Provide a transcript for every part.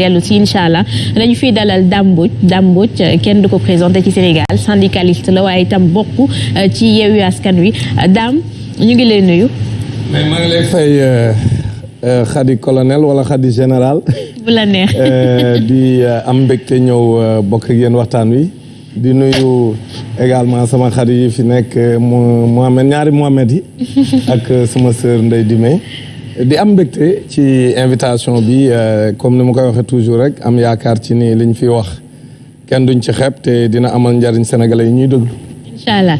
dellu si incha allah dañu fiy dalal Dame Mbodj Dame Mbodj kenn du ko présenté ci Sénégal syndicaliste la waaye itam bokk ci Yewwi Askan Wi Dame ñu ngi lay nuyu. mais maa ngi lay fay xadi colonel wala xadi général. bu la neex. di am mbégte ñëw bokk ak yéen waxtaan wi. di nuyu également sama xarit yi fi nekk mu Mohamed ñaari Mohamed yi. ak sama sœur Ndeye Dime. Di am mbégte ci invitation bi comme ni ma koy waxee toujours rek am yaakaar ci ni liñ fi wax kenn duñ ci xeeb te dina amal njariñ sénégalais yi ñuy déglu. incha allah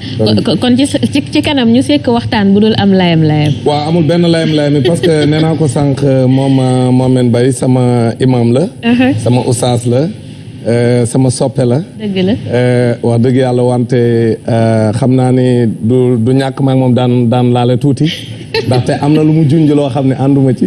kon ci ci kanam ñu sekk waxtaan bu dul am layam layam. waaw amul benn layam layam parce que nee naa ko sànq moom Mohamed Mbaye sama imam la. sama oustaz la. sama soppe la. dëgg la. wax dëgg yàlla wante xam naa ni du du ñàkk maag moom daan daan laale tuuti ndaxte am na lu mu junj loo xam ne ànduma ci.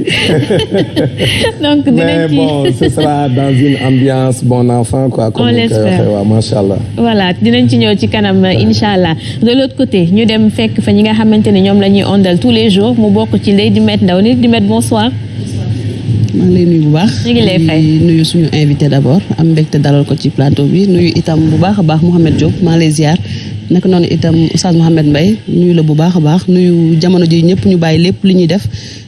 donc mais bon ce sera dans une ambiance bon enfant quoi. on l'espère waaw macha allah. voilà dinañ ci ñëw ci kanam incha allah de l'autre côté ñu dem fekk fa ñi nga xamante ne ñoom la ñuy ondal tous les jours mu bokk ci Ndeye Dimet Ndaw Ndeye Dimet bonsoir. maa ngi lay nuyu bu baax. ñu ngi lay fay nuyu suñu invité d' abord am mbégte dalal ko ci plateau bi nuyu itam bu baax a baax Mouhamed Diop maa lay ziar naka noonu itam Oustaz Mouhamed Mbaye nuyu la bu baax a baax nuyu jamono ji ñëpp ñu bàyyi lépp li ñuy def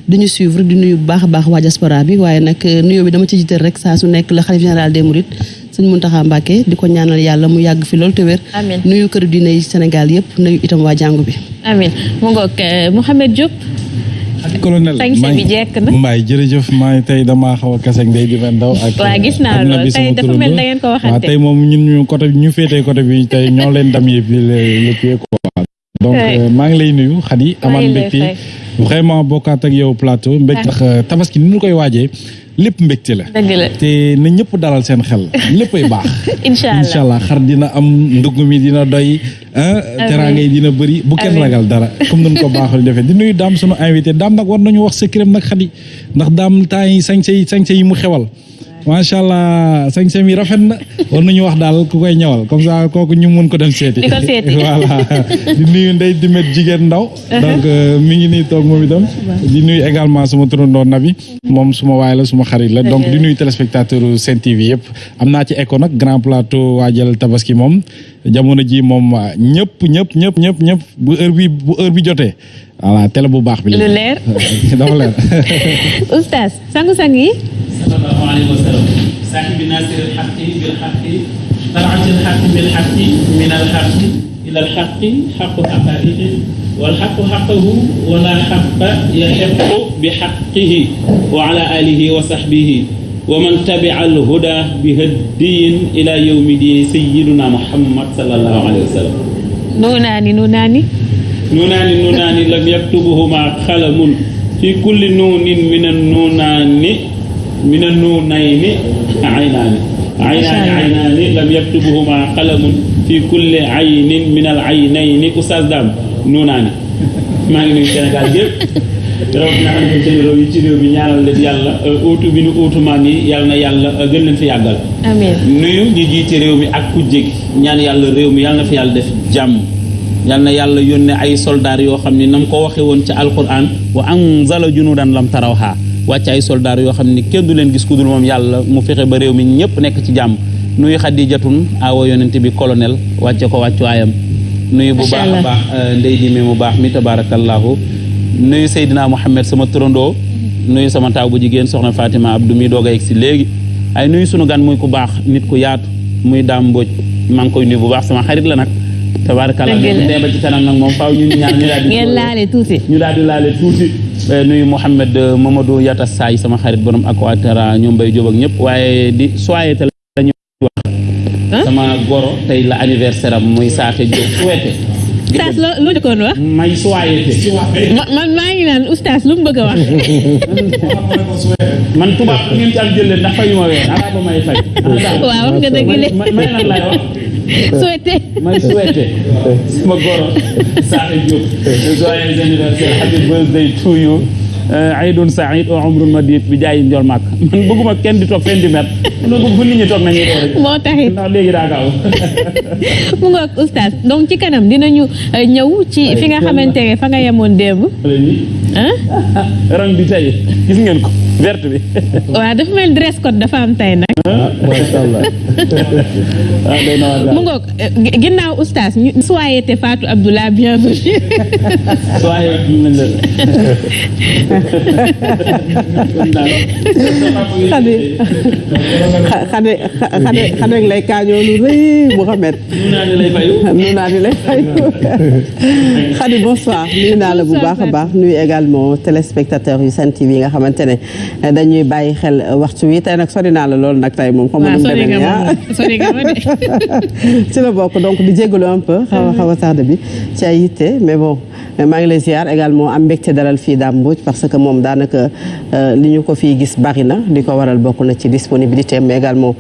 di ñu suivre di nuyu bu baax a baax waa diaspora bi waaye nag nuyoo bi dama ci jiital rek saa su nekk la xalif général des Mourides sëñ Mountakha Mbacké di ko ñaanal yàlla mu yàgg fi loolu te wér. amiin nuyu kër diine yi Sénégal nuyu itam waa jàngu bi. amiin mu ngoog Mouhamed Diop. Colonel sañse bi jekk na Mbaye jërëjëf maa tey damaa xaw a kaseeg ndey di fen daw ak waaw gis naa loolu tey dafa mel da ngeen ko waxante. Tey moom ñun ñu côté ñu féetee côté bi tey ñoo leen dam yëpp quoi. Donc maa ngi lay nuyu Khady. Amaan mbégte. vraiment bokkaat ak yow plateau. Mbégte tax tabaski ni ñu koy waajee lépp mbégte la. Dëgg la. Te na ñëpp dalal seen xel. Léppay baax. Incha allah. Incha allah xar dina am ndugg mi dina doy teraanga yi dina bëri bu kenn ragal dara comme ko defee. Di nuyu daam sunu invité. Daam nag war nañu wax secret nag Khady ndax daam temps yi sañse yi sañse yi mu xewal macha allah sañse mi rafet na war nañu wax daal ku koy ñëwal comme ça kooku ñu mun ko dem seeti di ko seeti voilà. Di nuyu ndey dimet jigéen ndaw. Donc mi ngi nii toog moom itam. Di nuyu également suma turandoo nabi. Moom suma waay la suma xarit la. Donc di nuyu téléspectateur Sen TV yëpp am naa ci écho nag grand plateau waajal tabaski moom. Jamono ji moom ñëpp ñëpp ñëpp ñëpp ñëpp bu heure bi bu heure bi jotee voilà télé bu baax bi. lu leer dafa leer. oustaz sangu sangi salaamu alaykum wa salaam saki bi nasir al haqqi bil naasiri tar'at al haqqi bil bilxaqi min alxaqi ila alxaqi xaqu xaqariqi والحق حقه ولا حق يحق بحقه وعلى wa وصحبه ومن تبع الهدى بهدي إلى يوم دين سيدنا محمد صلى الله عليه وسلم نوناني نوناني نونان نونان لم يكتبهما خلم في كل نون من النونان من النونين عينان عينان عينان لم يكتبهما قلم في كل عين من العينين أستاذ دام نونان maa ngi nuyu Sénégal yëpp rawatina am na seen réew yi ci réew mi ñaanal leen yàlla uutu bi nu uutu maam yi yàlla na yàlla gën leen fi yàggal. amiin nuyu ñi jiite réew mi ak ku jég ñaan yàlla réew mi yàlla na fi yàlla def jàmm. Yàlla na yàlla yónnee ay soldaar yoo xam ni na mu ko waxee woon ca alquran wa anzala junuudan lam tarawhaa wàcc ay soldaar yoo xam ni kenn du leen gis ku dul moom yàlla mu fexe ba réew mi ñëpp nekk ci jàmm. Nuyu xadijatun awa yonente bi colonel wàcce ko wàccuwaayam nuyu bu baax a baax ndey dime mu baax mi tabarakallahu nuyu Seydina Mouhamed sama turandoo. Nuyu sama taaw bu jigéen soxna Fatima Abdou mi doog a yegg si léegi. Ay nuyu sunu gan muy ku baax nit ku yaatu muy daam maa ngi koy nuyu bu baax sama xarit la nag tabarakallah bu demba ci kanam nak mom faaw ñun ñaar ñu daal ngeen laalé tuuti ñu daal laalé tuuti eh, nuyu mohammed eh, mamadou ya yata say sama xarit borom aquatara ñom bay job ñep waye di soyé té lañu wax sama goro tay la anniversaire am muy saxé job souhaité Ustaz lo lu dekon wax may soyé té man ma ngi nan ustaz lu mu wax man tuba ngeen ci al jël ndax fayuma wé ala ba may fay waaw nga deug lé may lan lay wax souhaité. May souhaité. Sama goro Saate Diop. Joyeux anniversaire. Happy birthday to you. Aydun saïd wa umrun madid bi jaayi njol màkk man bëgguma kenn di toog fenn di mer. Ma bëgg fu nit ñi toog nañu rek. Moo taxit. Ndax léegi daa gaaw. Mu ngoog oustaz. Donc ci kanam dinañu ñëw ci fi nga xamante ne fa nga yemoon démb rang bi tay gis ngeen ko? Verte bi. Wa daf mel dress code dafa am tay nak ah, ah, mu ngoog eh, ginnaw oustaz soyete fatou abdoulah bienvenue. Xade xade xade xade lay kañoo lu reuy mohamed nu naa di lay fayu. Xade bonsoir. Nuna la bu baax baax téléspectateurs yu Sen TV yi nga xamante ne dañuy bàyyi xel waxtu wi. Tey nag sori naa la loolu nag tey moom. Xam nga waaw nu mu sori demee nga nii ma sori nga ma de. ci la bokk donc di jégalu un peu xaw a xaw a tardé bi ci ay yitte mais bon maa ngi lay ziar également am mbégte dalal fii Dame Mbodj parce que moom daanaka euh, li ñu ko fii gis bari na ko waral bokk na ci disponibilité mais également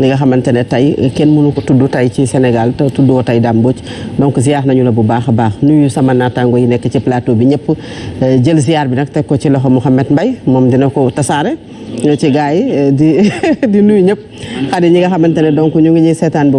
li nga xamantene tay kenn mënu ko tuddu tay ci Sénégal te tuddu tay damboj donc ziar nañu la bu baaxa baax. Nuyu sama natango yi nek ci plateau bi ñepp euh, jël ziar bi nak tek ko ci loxo Mohamed Mbay mom dina ko tassaré euh, ci gaay euh, di di nuyu ñepp xadi ñi nga xamantene donc ñu ngi ñi sétane bu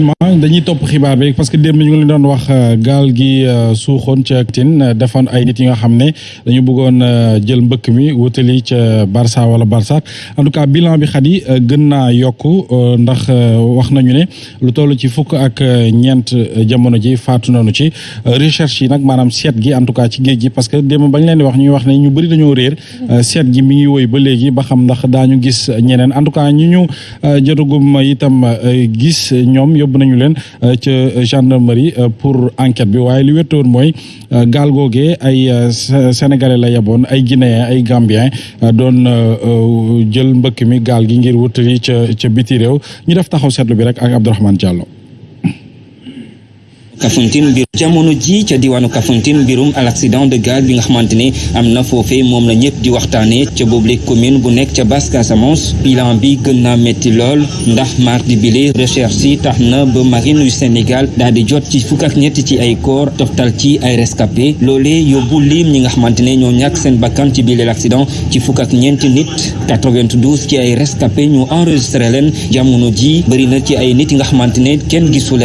rapidement dañuy topp xibaar bi parce que démb ñu ngi leen doon wax euh, gaal gi euh, suuxoon ca Tine euh, defoon ay nit yi nga xam dañu bëggoon jël mbëkk mi wutali ca Barça wala Barça. En tout cas bilan bi xat yi gën naa yokk ndax wax nañu ne lu toll ci fukk ak ñeent jamono ji faatu nañu ci recherche yi nag maanaam seet gi en tout cas ci géej gi parce que démb bañ leen di wax ñuy wax ne ñu bëri dañoo réer seet gi mi ngi woy ba léegi ba xam ndax daañu gis ñeneen. En tout cas ñu ñu jotagum itam gis ñoom yóbbu nañu leen ca gendarmerie pour enquête bi waaye li wéttoon mooy gaal googee ay sénégalais la yeboon ay guinéen ay gambien doon jël mbëkk mi gaal gi ngir wutali ca ca biti réew ñu def taxaw seetlu bi rek ak Abdourahmane Diallo. Kafountine mbir jamono ji ca diwaanu Kafountine mbirum al accident de gaal bi nga xamante ne am na foofee moom la ñëpp di waxtaanee ca boobule commune bu nekk ca Basse Casamance. Bilan bi gën naa métti ndax mardi bile recherche yi tax na marine yu Sénégal daal di jot ci fukk ak ñetti ci ay corps toftal ci ay rescapé loolee yóbbu lim ñi nga xamante ne ñoo seen bakkan ci bile accident ci fukk ak ñeenti nit. 92 ci ay rescapé ñu enregistré leen. Jamono ji bëri na ci ay nit yi nga xamante ne kenn gisu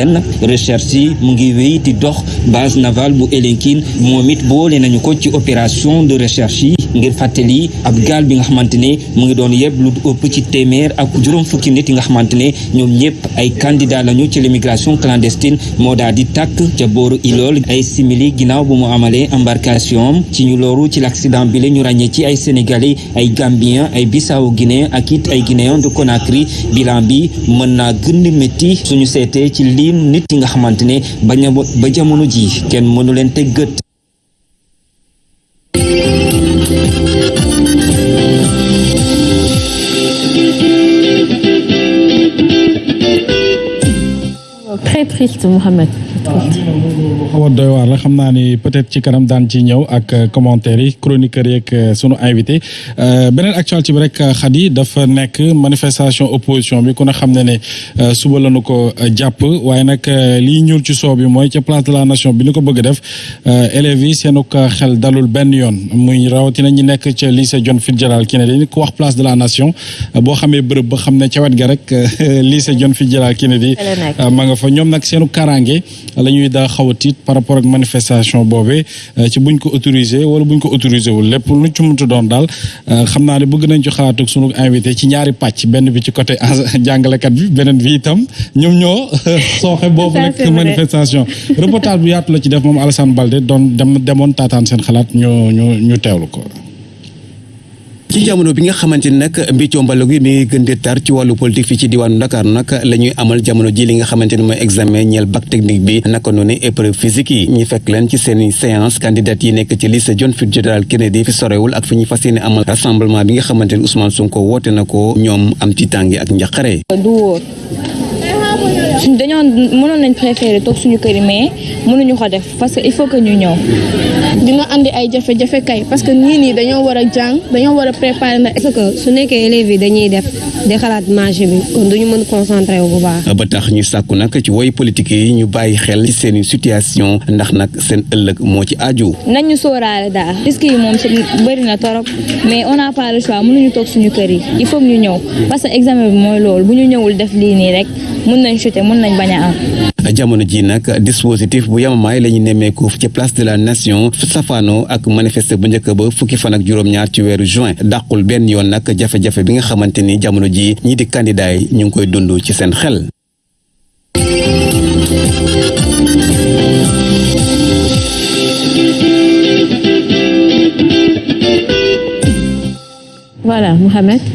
recherche yi mu ngi wéy di dox base navale bu Elinkine moom it boole nañu ko ci opération de recherche yi ngir fàttali ab gaal bi nga xamante ne mu ngi doon yëpp lu ëpp ci téeméer ak juróom fukki nit nga xamante ay candidat lañu ci l'immigration clandestine. Moo daal di tàkk ca booru Ilol. Ay simili ginnaaw bu mu embarcation am. Ci ñu ci l'accident bi la ñu ràññee ci ay sénégalais ay gambien ay bissau guinéen ak it ay guinéen de Conakry. Bilan bi mën naa gën suñu seetee ci nit nga bañ ba jamono ji kenn triste Mouhamed. xaw a doy waar la. Xam naa ni peut-être ci kanam daan ci ñëw ak commentaires yi chroniqueurs yeeg sunu invité beneen actualité bi rek Khady dafa nekk manifestation opposition bi. Ku ne xam ne ne suba lañu ko jàpp. Waaye nag lii ñuul ci soow bi mooy ca place de la nation bi ni ko bëgg def élèves yi seenu xel dalul benn yoon. Muy rawatina ñi nekk ca lycée John Fitzgerald Kennedy ku wax place de la nation boo xamee bërëb ba xam ne ca wet ga rek lycée John Fitzgerald Kennedy ma nga fa. Ñoom nag seenu karange la ñuy daa xaw a tiit par rapport ak manifestation boobee ci buñ ko autorisé wala buñ ko autorisé wul. Lépp lu ci muntu doon daal xam naa ne bëgg nañ ci xalaat ak sunu invité ci ñaari pàcc. Benn bi ci côté jàngalekat bi beneen bi itam ñoom ñoo sooxe boobu rek manifestation. Reportage bu yaatu la ci def moom Alassane Balde doon dem demoon taataan seen xalaat ñu ñu ñu teewlu ko ci jamono bi nga xamante ni nag mbiccoo mbalo gi mi gën di tar ci wàllu politique fii ci diwaanu Dakar nag la amal jamono ji li nga ni examen ñeel bac technique bi naka noonu épreuve physique ñu fekk leen ci séance candidat yi nekk ci John Fitzgerald Kennedy fi sorewul ak fi amal rassemblement bi nga xamante ni Ousmane Sonko woote na ko am ci ak dañoo mënoon nañ préférer toog suñu kër yi mais mënuñu ko def parce que il faut que ñu ñëw. dina andi ay jafe-jafe kay parce que ñii nii dañoo war a jàng dañoo war a préparer na parce que su nekkee élèves yi dañuy def di xalaat marché bi kon duñu mën concentré wu bu baax. ba tax ñu sàkku nag ci woy politique yi ñu bàyyi xel ci seeni situation ndax nag seen ëllëg moo ci aju. nañ ñu sóoraale daal risques yi moom bëri na torop mais on n'a pas le choix mënuñu toog suñu kër yi il faut ñu ñëw parce que examen bi mooy loolu bu ñu ñëwul def lii nii rek mën nañ chuter mën nañ bañ a am. jamono ji nag dispositif bu yamamaay la ñu nemmeeku ci place de la nation ak manifester bu njëkk ba fukki fan ak juróom-ñaar ci weeru juin dàqul benn yoon nag jafe-jafe bi nga xamante ni jamono ji ñii di candidat yi ñu ngi koy dund ci seen xel. voilà Mouhamed.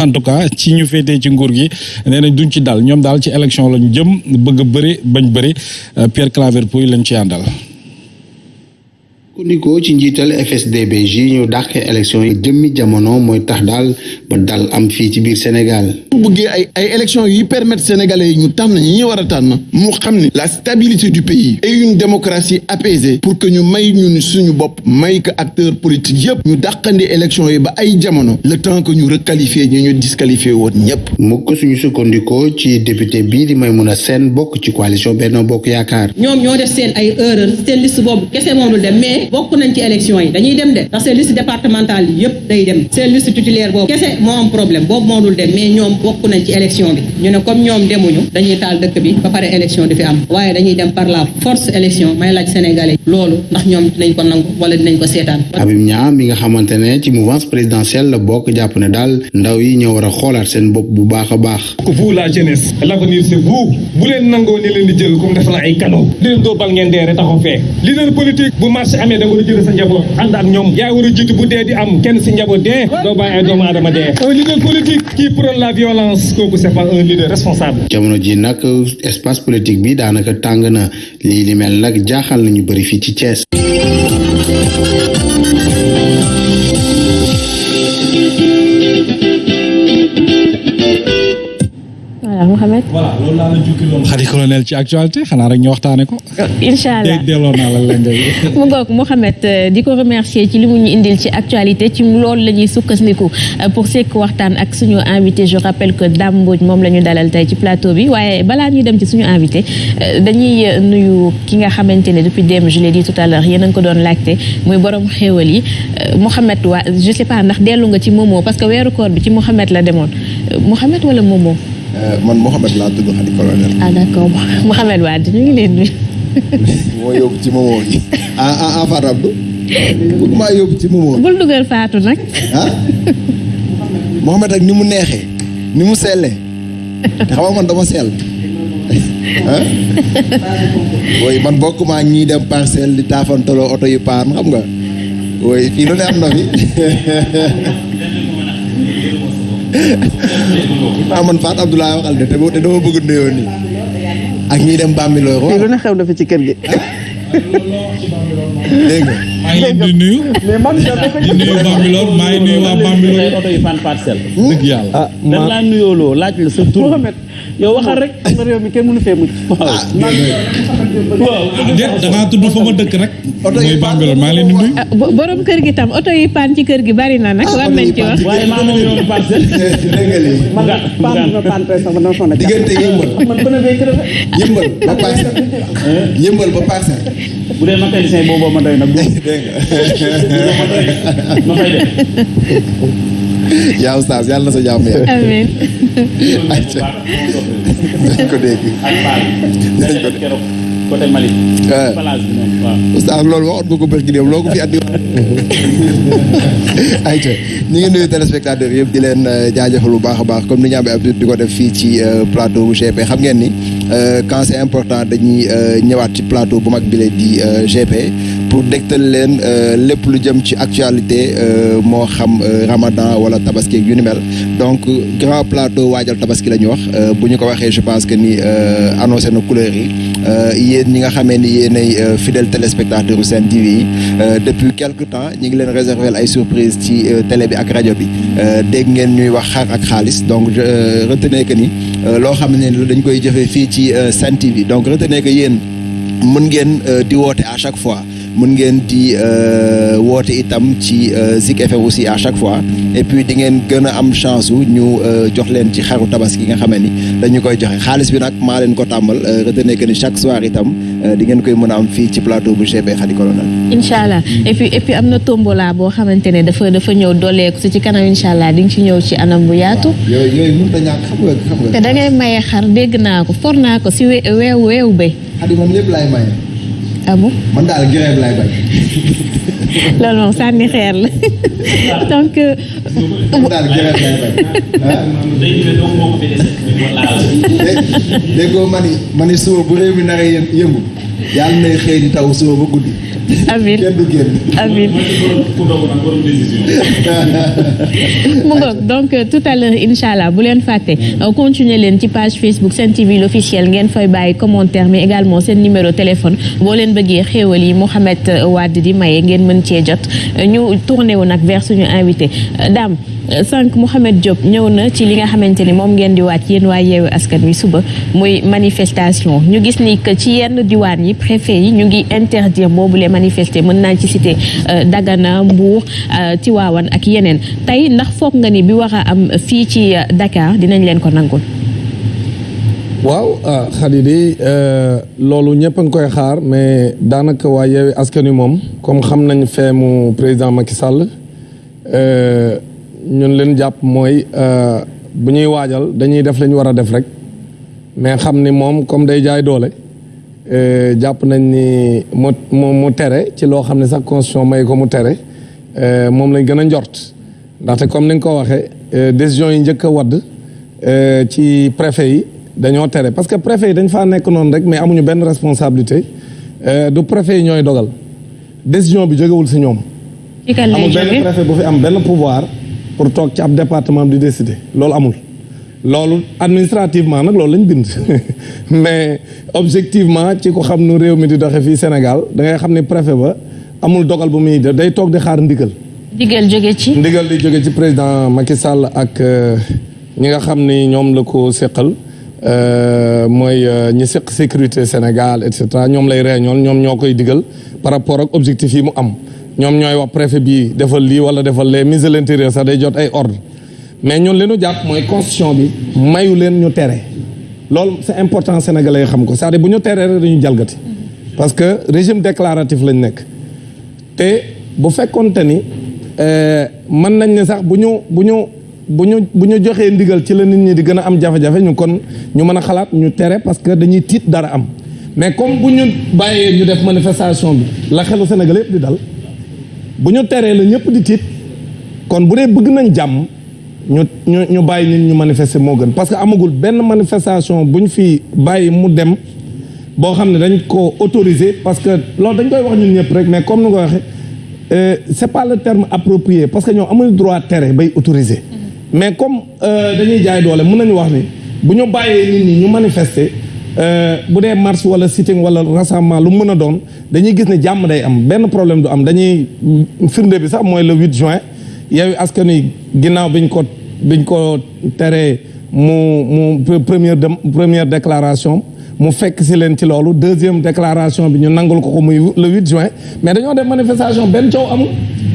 en tout cas ci ñu féetee ci nguur gi nee nañ duñ ci dal ñoom daal ci élection lañu jëm bëgg bëri bañ bëri Pierre Claver Pouy lañ ci àndal. Kundikoo ci njiital FSD/BJ ñu dàqee élection yi jëmmi jamono mooy tax daal ba dal am fii ci biir Sénégal. bu bëggee ay ay élection yi permettre sénégalais yi ñu tànn ñi ñu war a tànn mu xam ni la stabilité du pays et une démocratie apaisée pour que ñu may ñun suñu bopp may ko politiques yëpp ñu dàqandi élection yi ba ay jamono le temps que ñu requalifier ñi ñu disqualifié woon ñëpp. mukk suñu sukkandikoo ci député bii di Maïmouna Sène bokk ci coalition Benno Bokk Yaakaar. ñoom ñoo def seen ay erreur seen liste boobu kese moom dem mais bokk nañ ci élection yi dañuy dem de ndax seen liste départementale yi yëpp day dem. Seen liste titulaire boobu kese moo am problème boobu moo dul dem mais ñoom bokk nañ ci élection bi. Ñu ne comme ñoom demuñu dañuy taal dëkk bi ba pare élection di fi am. Waaye dañuy dem par la force élection may laaj sénégalais loolu ndax ñoom dinañ ko nangu wala dinañ ko seetaan. Habib Niang mi nga xamante ne ci mouvance présidentielle la bokk jàpp ne daal ndaw yi ñoo war a xoolaat seen bopp bu baax a baax. vous la jeunesse l'avenir c'est vous. Bu leen nangoo ni leen di jël comme def la ay cadeau di leen dóor bal ngeen dee rek taxaw fee. Leader politique bu marché amee da war a sa njaboot. Ànd ak ñoom. Yaa war a bu dee di am. Kenn si njaboot dee. Doo bàyyi ay doomu aadama dee. Un leader politique qui prône la violence. Kooku c'est pas un leader responsable. jamono ji nag espace politique bi daanaka tàng na. Lii li mel nag jaaxal nañu bëri fii ci Thiès. Voilà Mouhamed. voilà loolu laa la jukki loon xarit colonel ci actualité xanaa rek ñu waxtaane ko. incha allah delloo naa la lëngay. mu ngoog Mouhamed di ko remercier ci li mu ñu indil ci actualité ci loolu la ñuy sukkandiku pour sekk waxtaan ak suñu invité je rappelle que Dame Mbodj moom la ñu dalal tey ci plateau bi waaye balaa ñuy dem ci suñu invité dañuy nuyu ki nga xamante ne depuis démb je l'ai dit tout à l'heure yéen a ngi ko doon laajte muy borom xéewal yi Mouhamed waa je sais pas ndax dellu nga ci Momo parce que weeru koor bi ci Mouhamed la demoon Mouhamed wala Momo? Man Mouhamed laa tudd xadi colonel. ah d'accord Mouhamed Wade ñu ngi leen nuyu. moo yóbbu ci Momo gi. ah ah ah Fatou Abdou. bëgg maa yóbbu ci Momo. bul dugal Fatou nag. ah. Mouhamed ak ni mu neexee. ni mu sellee. te xam nga man dama sell. ah. woy man bokk maa ñii dem parcelle di taafantaloo oto yu paan xam nga? woy fii lu ne am na fi. ah man Fatou Abdoulaye waxal de te dama bëgg nuyoo nii ak ñi dem lu ne xew na fi ci kër gi. dégg nga. Maa ngi leen di nuyu. di nuyu Bambilor maa ngi nuyu waa Bambilor. oto yi fan parcelle. dëgg yàlla. ah dañ laa nuyooloo laaj la sa tur. yow waxal rek. réew mi kenn mënu fee mucc. waaw. waaw déet da ngaa tudd fa ma dëkk rek. mooy Bambilor maa ngi leen di nuyu. borom kër gi tam oto yi paan ci kër gi bari na nag war nañ ci wax. waaye maa ngi nuyoon parcelle. dégg nga lii. man paan bi ma paan tey sax dama sonn. diggante yëmbal. man bën a béy kër yëmbal ba parcelle. yëmbal ba parcelle. bu dee mécanicien boobu ma doy nag. dégg nga. yaa oustaz yàlla na sa jàmm yàlla. amiin. dinañ ko dégg. dinañ ko dégg. côté Mali. oustaz loolu waxoon nga ko bërki dem loo ko fi andi ayca ñu ngi nuyu téléspectateurs yëpp di leen jaajëfal bu baax a baax comme ni ñu amee habitude di ko def fii ci plateau bu GP xam ngeen ni quand c'est important dañuy ñëwaat ci plateau bu mag bi la di GP pour dégtal leen lépp lu jëm ci actualité moo xam Ramadan wala tabaski mel. Donc grand plateau waajal tabaski la ñu wax. Bu ko waxee je pense que ni annoncé na couleur yi. Yéen ñi nga xamee ni yéenay fidèle téléspectateur u TV depuis quelque temps ñi ngi leen réserver ay surprise ci télé bi ak rajo bi. Dégg ngeen ñuy wax xar ak xaalis. Donc retenez que ni loo xam ne dañ koy jëfee fii ci Sen TV donc retenez que yéen mën ngeen di woote à chaque fois mën ngeen di woote itam ci Zik FM aussi à chaque fois et puis di ngeen gën a am chance su ñu jox leen ci xaru tabaski nga xamee ni dañu koy joxe xaalis bi nag maa leen ko tàmbal retenez que ni chaque soir itam di ngeen koy mën a am fii ci plateau bu GP Khady Colonel incha allah et puis et puis am na tombola boo xamante ne dafa dafa ñëw dooleeku si ci kanam incha allah di nga ci ñëw ci anam bu yaatu. yooyu yooyu mënut a ñàkk xam nga xam nga. te da ngay maye xar dégg naa ko for naa ko si we weewu weewu béy. Khady man lépp laay maye. Ah bon? Man daal grève laay bañ. loolu moom sànni xeer la donc. man daal grève laay bañ. déggoo ma ni ma ni suba bu réew mi naree yëngu yàlla nay xëy di taw suba ba guddi. Génn. amiin mu ngoog donc tout à l'heure incha allah bu leen fàtte continuer leen ci page Facebook Sen TV l'officiel ngeen fay bàyyi commentaire mais également seen numéro téléphone boo leen bëggee xéewal yi Mouhamed Wade di maye ngeen mën cee jot. Ñu tourné wu nag vers suñu invité. Dame sànq Mouhamed Diop ñëw na ci li nga xamante ni moom ngeen di wàcc yéen waa yeewu askan wi suba muy manifestation. Ñu gis ni que ci yenn diwaan yi préfet yi ñu ngi interdire les manifester mën ci citer Dagana Mbour Tivaouane ak yeneen. Tey ndax foog nga ni bi am fii ci Dakar dinañ leen ko nangul. waaw ah Khady di loolu ñëpp a ngi koy xaar mais daanaka waa yeewi askan wi moom comme xam nañ président Macky ñun leen jàpp mooy bu ñuy waajal dañuy def la ñu war a def rek mais xam ni moom comme day jaay doole jàpp nañ ni mu mu tere ci loo xam ne sax constitution may ko mu tere moom lañ gën a njort. Ndaxte comme ni nga ko waxee décision yi njëkk a wadd ci préfet yi dañoo tere. Parce que préfet yi dañ faa nekk noonu rek mais amuñu benn responsabilité du préfet yi ñooy dogal. Décision bi jógewul si ñoom. amul benn préfet bu fi am benn pouvoir pour toog ci ab département di décider loolu amul. loolu administrativement nag loolu lañ bind mais objectivement ci ko xam nu réew mi di doxe fii Sénégal da ngay xam préfet ba amul dogal bu muy def day toog di xaar ndigal. digal jóge ci? ndigal di jóge ci président Macky Sall ak ñi nga xam ni ñoom la ko seqal. mooy ñi seq sécurité Sénégal et cetera ñoom lay réunion ñoom ñoo koy digal par rapport ak objectif yi mu am ñoom ñooy wax préfet bi defal lii wala defal les ministre de l'intérieur sax day jot ay ordre. Mais ñun li ñu jàpp mooy constitution bi mayu leen ñu tere. Loolu c'est important sénégalais xam ko c'est-à-dire bu ñu teree rek dañu jalgati. Parce que régime déclaratif lañ nekk. Te bu fekkonte ni mën nañ ne sax bu ñu bu ñu bu ndigal ci la nit ñi di gën a am jafe-jafe ñu kon ñu mën a xalaat ñu tere parce que dañuy tiit dara am. Mais comme bu ñu bàyyee ñu def manifestation bi la xelu Sénégal yëpp di dal bu ñu teree la ñëpp di tiit kon bu dee bëgg nañ jàmm ñu ñu ñu bàyyi nit ñu manifester moo gën parce que amagul benn manifestation bu ñu fi bàyyi mu dem boo xam ne dañ ko autoriser parce que loolu dañ koy wax ñun ñëpp rek mais comme ni nga ko waxee c'est pas le terme approprié parce que ñoom amuñu droit tere bay autoriser. mais comme dañuy jaay doole mën nañu wax ni bu ñu bàyyee nit ñi ñu manifester bu dee marche sitting wala rassemblement lu mën a doon dañuy gis ne jàmm day am. Benn problème du am. Dañuy firnde bi sax mooy le 8 juin. Yewwi Askan Wi ginnaaw biñ ko biñ ko teree mu mu première première déclaration mu fekk si leen ci loolu. Deuxième déclaration bi ñu nangul ko le 8 juin. Mais dañoo def manifestation benn coow amul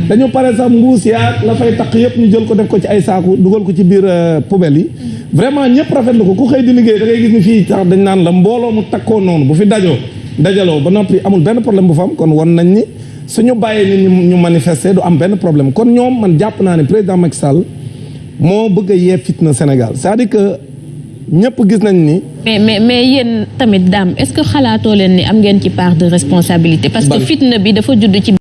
dañu pare sax mbuus yaa la fay taq yëpp ñu jël ko def ko ci ay saaku dugal ko ci biir poubelle yi vraiment ñëpp rafetlu ko ku xëy di liggéey da ngay gis ni fii sax dañ naan la mbooloo mu takkoo noonu bu fi dajoo dajaloo ba noppi amul benn problème bu fa am kon won nañ ni suñu bàyyee nit ñi ñu manifester du am benn problème kon ñoom man jàpp naa ne président Macky Sall moo bëgg a yee fitna Sénégal c'est-à-dire que ñëpp gis nañ ni. mais mais mais yéen tamit daam est-ce que xalaatoo leen ni am ngeen ci part de responsabilité? parce que fitna bi dafa judd ci.